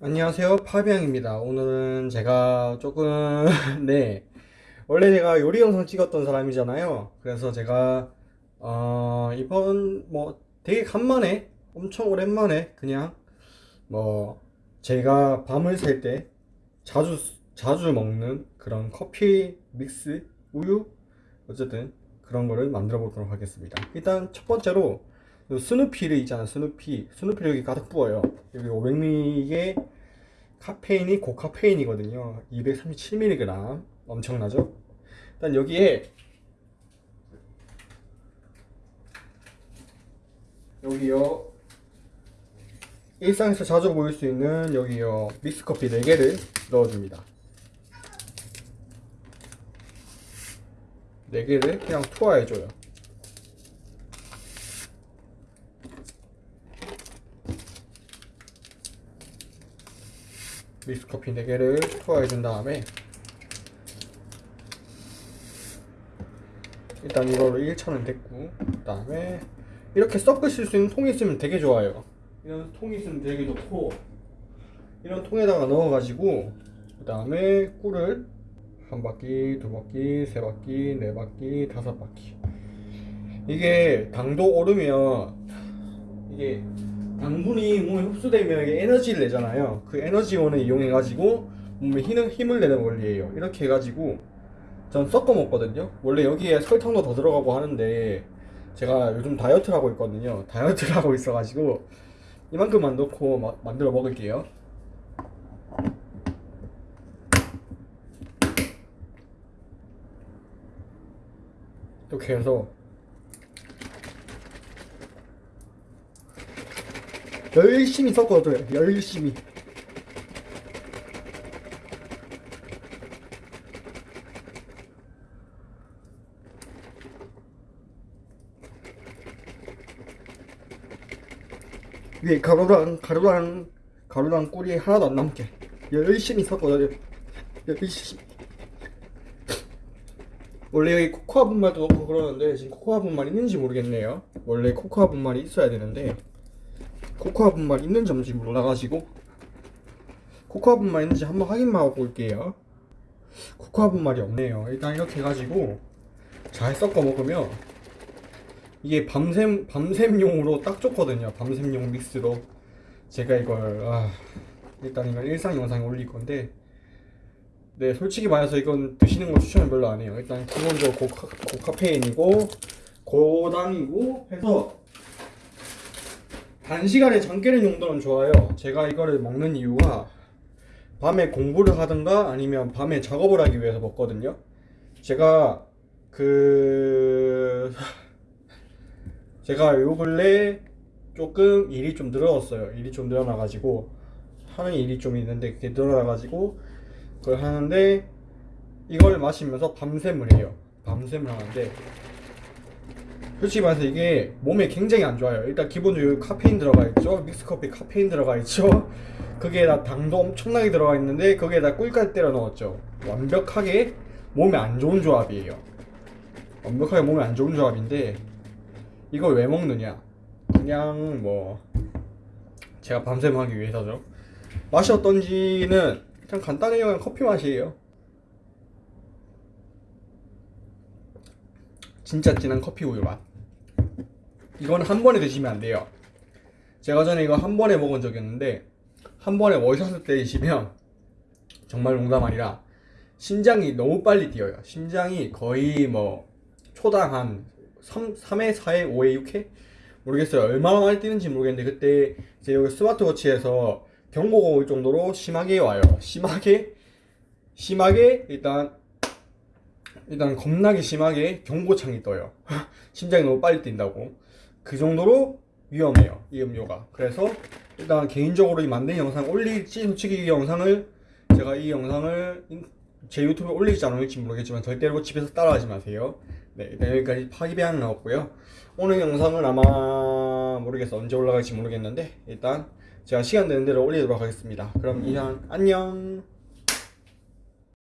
안녕하세요. 파비앙입니다. 오늘은 제가 조금 네. 원래 제가 요리 영상 찍었던 사람이잖아요. 그래서 제가 어 이번 뭐 되게 간만에 엄청 오랜만에 그냥 뭐 제가 밤을 샐 때 자주 자주 먹는 그런 커피 믹스 우유 어쨌든 그런 거를 만들어 보도록 하겠습니다. 일단 첫 번째로 요 스누피를 있잖아요. 스누피. 스누피를 여기 가득 부어요. 여기 500ml 이게 카페인이 고카페인이거든요. 237mg 엄청나죠? 일단 여기에 여기요. 일상에서 자주 보일 수 있는 여기요. 믹스커피 4개를 넣어줍니다. 4개를 그냥 투하해줘요 믹스커피 4개를 투하해준 다음에 일단 이거를 1차는 됐고 그 다음에 이렇게 섞으실 수 있는 통이 있으면 되게 좋아요. 이런 통이 있으면 되게 좋고 이런 통에다가 넣어가지고 그 다음에 꿀을 한 바퀴, 두 바퀴, 세 바퀴, 네 바퀴, 다섯 바퀴. 이게 당도 오르면 이게 당분이 몸에 흡수되면 이게 에너지를 내잖아요. 그 에너지원을 이용해 가지고 몸에 힘을, 힘을 내는 원리예요. 이렇게 해가지고 전 섞어 먹거든요. 원래 여기에 설탕도 더 들어가고 하는데 제가 요즘 다이어트를 하고 있거든요. 다이어트를 하고 있어가지고 이만큼만 넣고 마- 만들어 먹을게요. 이렇게 해서 열심히 섞어줘요. 열심히. 위에 가루랑 가루랑 가루랑 꿀이 하나도 안 남게 열심히 섞어줘요. 열심히. 원래 여기 코코아 분말도 넣고 그러는데 지금 코코아 분말 있는지 모르겠네요. 원래 코코아 분말이 있어야 되는데 코코아 분말 있는지 없는지 몰라가지고 코코아 분말 있는지 한번 확인만 하고 올게요. 코코아 분말이 없네요. 일단 이렇게 해가지고 잘 섞어 먹으면 이게 밤샘 밤샘용으로 딱 좋거든요. 밤샘용 믹스로. 제가 이걸 아, 일단 이건 일상 영상에 올릴 건데 네 솔직히 말해서 이건 드시는 거 추천을 별로 안 해요. 일단 기본적으로 고카, 고카페인이고 고당이고 해서 단시간에 잠 깨는 용도는 좋아요. 제가 이거를 먹는 이유가 밤에 공부를 하든가 아니면 밤에 작업을 하기 위해서 먹거든요. 제가 그 제가 요 근래 조금 일이 좀 늘어났어요. 일이 좀 늘어나가지고 하는 일이 좀 있는데 그게 늘어나가지고 그걸 하는데 이걸 마시면서 밤샘을 해요. 밤샘을 하는데 솔직히 말해서 이게 몸에 굉장히 안 좋아요. 일단 기본적으로 카페인 들어가 있죠. 믹스커피 카페인 들어가 있죠. 거기에다 당도 엄청나게 들어가 있는데 거기에다 꿀까지 때려 넣었죠. 완벽하게 몸에 안 좋은 조합이에요. 완벽하게 몸에 안 좋은 조합인데 이걸 왜 먹느냐? 그냥 뭐 제가 밤샘 하기 위해서죠. 맛이 어떤지는 그냥 간단해요. 그냥 커피 맛이에요. 진짜 진한 커피 우유 맛. 이건 한 번에 드시면 안 돼요. 제가 전에 이거 한 번에 먹은 적이 있는데 한 번에 월샷을 때리시면 정말 농담 아니라 심장이 너무 빨리 뛰어요. 심장이 거의 뭐 초당 한 3, 3회, 4회, 5회, 6회 모르겠어요. 얼마나 많이 뛰는지 모르겠는데 그때 제 여기 스마트워치에서 경고가 올 정도로 심하게 와요. 심하게 심하게 일단 일단 겁나게 심하게 경고창이 떠요. 심장이 너무 빨리 뛴다고. 그 정도로 위험해요. 이 음료가. 그래서 일단 개인적으로 이 만든 영상 올릴지 솔직히 이 영상을 제가 이 영상을 인- 제 유튜브에 올릴지 안 올릴지 모르겠지만 절대로 집에서 따라하지 마세요. 네, 일단 여기까지 파기배양 나왔고요. 오늘 영상은 아마 모르겠어 언제 올라갈지 모르겠는데 일단 제가 시간 되는 대로 올리도록 하겠습니다. 그럼 이상 안녕.